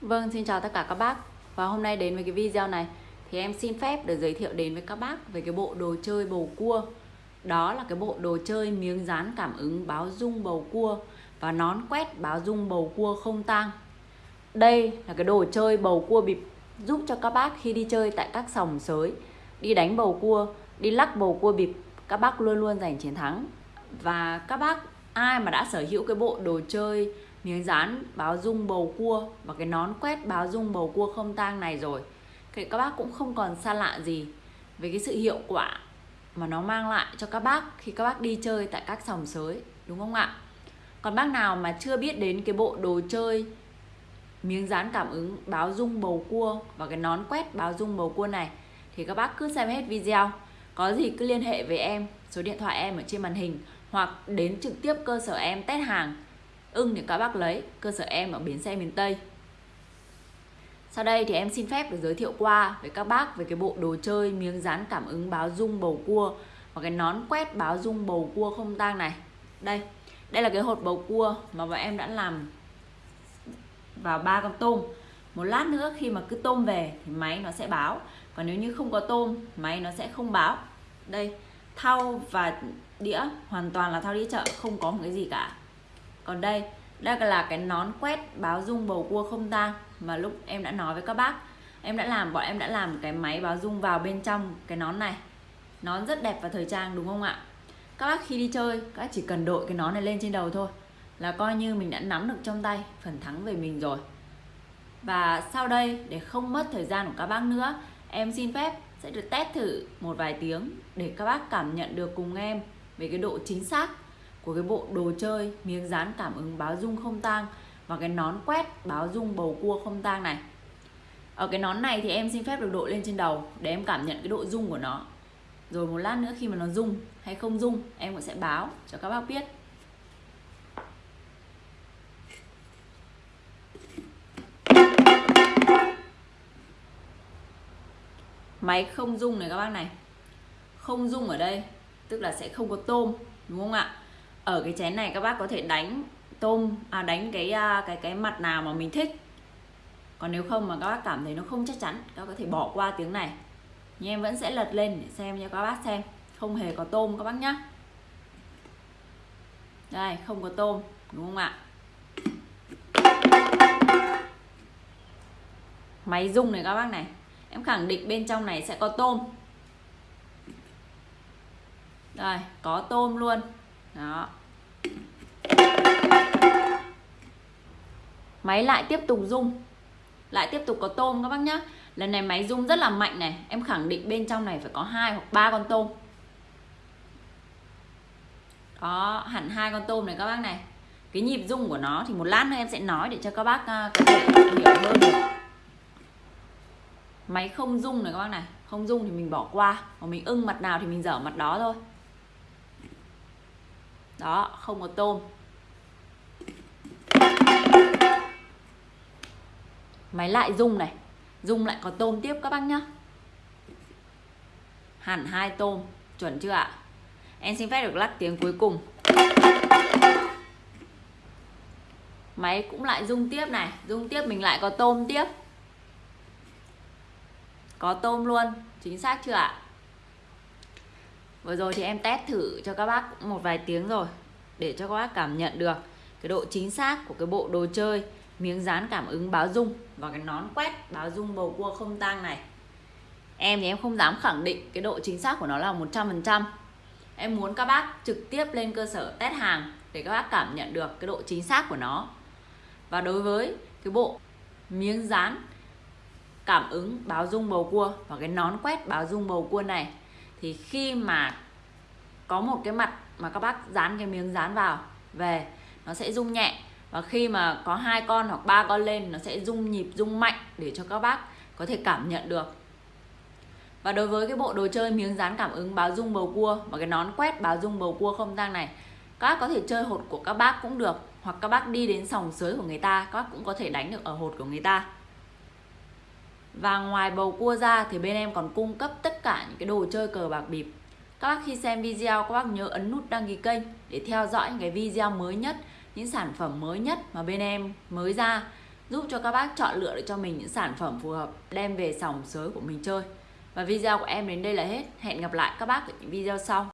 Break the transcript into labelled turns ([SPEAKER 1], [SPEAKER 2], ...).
[SPEAKER 1] Vâng, xin chào tất cả các bác. Và hôm nay đến với cái video này Thì em xin phép được giới thiệu đến với các bác Về cái bộ đồ chơi bầu cua. Đó là cái bộ đồ chơi miếng dán cảm ứng báo rung bầu cua Và nón quét báo rung bầu cua không tang. Đây là cái đồ chơi bầu cua bịp Giúp cho các bác khi đi chơi tại các sòng sới Đi đánh bầu cua, đi lắc bầu cua bịp Các bác luôn luôn giành chiến thắng. Và các bác ai mà đã sở hữu cái bộ đồ chơi miếng dán báo dung bầu cua và cái nón quét báo dung bầu cua không tang này rồi. Thì các bác cũng không còn xa lạ gì về cái sự hiệu quả mà nó mang lại cho các bác khi các bác đi chơi tại các sòng sới, đúng không ạ? Còn bác nào mà chưa biết đến cái bộ đồ chơi miếng dán cảm ứng báo dung bầu cua và cái nón quét báo dung bầu cua này thì các bác cứ xem hết video. Có gì cứ liên hệ với em, số điện thoại em ở trên màn hình hoặc đến trực tiếp cơ sở em test hàng ưng thì các bác lấy, cơ sở em ở bến xe miền Tây. Sau đây thì em xin phép được giới thiệu qua với các bác về cái bộ đồ chơi miếng dán cảm ứng báo dung bầu cua và cái nón quét báo dung bầu cua không tang này. Đây đây là cái hột bầu cua mà bọn em đã làm vào ba con tôm. Một lát nữa khi mà cứ tôm về thì máy nó sẽ báo. Còn nếu như không có tôm, máy nó sẽ không báo. Đây, thau và đĩa, hoàn toàn là thau đĩa chợ, không có một cái gì cả còn đây đây là cái nón quét báo dung bầu cua không tang mà lúc em đã nói với các bác, em đã làm, bọn em đã làm cái máy báo dung vào bên trong cái nón này. Nón rất đẹp và thời trang, đúng không ạ? Các bác khi đi chơi, các bác chỉ cần đội cái nón này lên trên đầu thôi, là coi như mình đã nắm được trong tay, phần thắng về mình rồi. Và sau đây, để không mất thời gian của các bác nữa, em xin phép sẽ được test thử một vài tiếng để các bác cảm nhận được cùng em về cái độ chính xác của cái bộ đồ chơi miếng dán cảm ứng báo dung không tang và cái nón quét báo dung bầu cua không tang này. Ở cái nón này thì em xin phép được đội lên trên đầu để em cảm nhận cái độ rung của nó. Rồi một lát nữa khi mà nó rung hay không rung, em cũng sẽ báo cho các bác biết. Máy không rung này các bác này. Không rung ở đây, tức là sẽ không có tôm, đúng không ạ? Ở cái chén này các bác có thể đánh tôm à đánh cái à, cái cái mặt nào mà mình thích. Còn nếu không mà các bác cảm thấy nó không chắc chắn, các bác có thể bỏ qua tiếng này. Nhưng em vẫn sẽ lật lên để xem cho các bác xem. Không hề có tôm các bác nhá. Đây, không có tôm, đúng không ạ? Máy rung này các bác này. Em khẳng định bên trong này sẽ có tôm. Đây, có tôm luôn đó. Máy lại tiếp tục rung lại tiếp tục có tôm các bác nhá. Lần này máy rung rất là mạnh này. Em khẳng định bên trong này phải có hai hoặc ba con tôm. Đó hẳn hai con tôm này các bác này. Cái nhịp rung của nó thì một lát nữa em sẽ nói để cho các bác uh, có thể hiểu hơn được. Máy không rung này các bác này. Không rung thì mình bỏ qua. Còn mình ưng mặt nào thì mình dở mặt đó thôi đó, không có tôm. Máy lại rung này. Rung lại có tôm tiếp các bác nhá. Hẳn hai tôm, chuẩn chưa ạ? Em xin phép được lắc tiếng cuối cùng. Máy cũng lại rung tiếp này. Rung tiếp mình lại có tôm tiếp. Có tôm luôn, chính xác chưa ạ? Vừa rồi thì em test thử cho các bác một vài tiếng rồi, để cho các bác cảm nhận được cái độ chính xác của cái bộ đồ chơi, miếng dán cảm ứng báo dung và cái nón quét báo dung bầu cua không tang này. Em thì em không dám khẳng định cái độ chính xác của nó là 100% em muốn các bác trực tiếp lên cơ sở test hàng để các bác cảm nhận được cái độ chính xác của nó. Và đối với cái bộ miếng dán cảm ứng báo dung bầu cua và cái nón quét báo dung bầu cua này thì khi mà có một cái mặt mà các bác dán cái miếng dán vào, về, nó sẽ rung nhẹ. Và khi mà có hai con hoặc ba con lên, nó sẽ rung nhịp, rung mạnh để cho các bác có thể cảm nhận được. Và đối với cái bộ đồ chơi miếng dán cảm ứng báo rung bầu cua và cái nón quét báo rung bầu cua không tang này, các bác có thể chơi hột của các bác cũng được, hoặc các bác đi đến sòng sới của người ta, các bác cũng có thể đánh được ở hột của người ta. Và ngoài bầu cua ra thì bên em còn cung cấp tất tất cả những cái đồ chơi cờ bạc bịp. Các bác khi xem video, các bác nhớ ấn nút đăng ký kênh để theo dõi những cái video mới nhất, những sản phẩm mới nhất mà bên em mới ra, giúp cho các bác chọn lựa được cho mình những sản phẩm phù hợp, đem về sòng sới của mình chơi. Và video của em đến đây là hết. Hẹn gặp lại các bác ở những video sau.